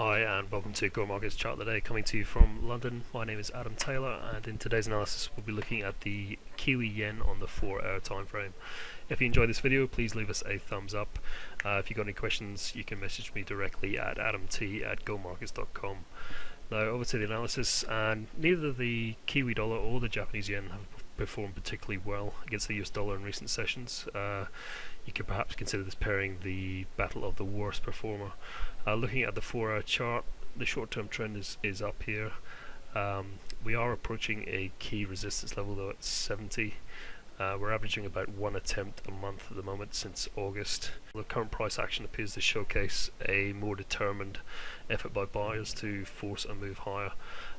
Hi and welcome to Go Markets Chart of the Day coming to you from London. My name is Adam Taylor and in today's analysis we'll be looking at the Kiwi Yen on the 4 hour time frame. If you enjoyed this video please leave us a thumbs up. Uh, if you've got any questions you can message me directly at adamt at gomarkets.com. Now over to the analysis and neither the Kiwi dollar or the Japanese yen have performed particularly well against the US dollar in recent sessions. Uh, you could perhaps consider this pairing the battle of the worst performer. Uh, looking at the 4 hour chart, the short term trend is, is up here. Um, we are approaching a key resistance level though at 70. Uh, we're averaging about one attempt a month at the moment since August. The current price action appears to showcase a more determined effort by buyers to force a move higher.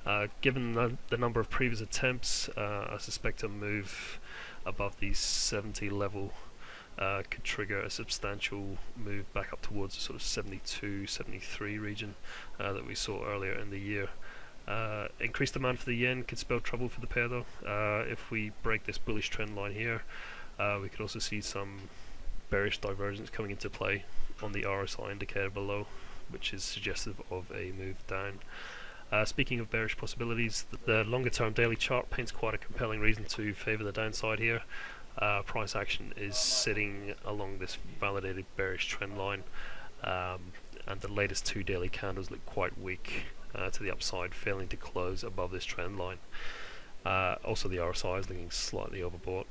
Uh, given the, the, number of previous attempts, uh, I suspect a move above the 70 level uh, could trigger a substantial move back up towards the sort of 72, 73 region uh, that we saw earlier in the year. Uh, increased demand for the yen could spell trouble for the pair though. Uh, if we break this bullish trend line here, uh, we could also see some bearish divergence coming into play on the RSI indicator below, which is suggestive of a move down. Uh, speaking of bearish possibilities, the, longer term daily chart paints quite a compelling reason to favour the downside here uh, price action is sitting along this validated bearish trend line um, and the latest two daily candles look quite weak uh, to the upside failing to close above this trend line. Uh, also the RSI is looking slightly overbought.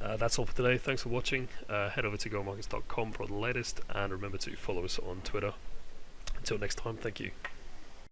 Uh, that's all for today. Thanks for watching. Uh, head over to gomarkets.com for the latest and remember to follow us on Twitter. Until next time thank you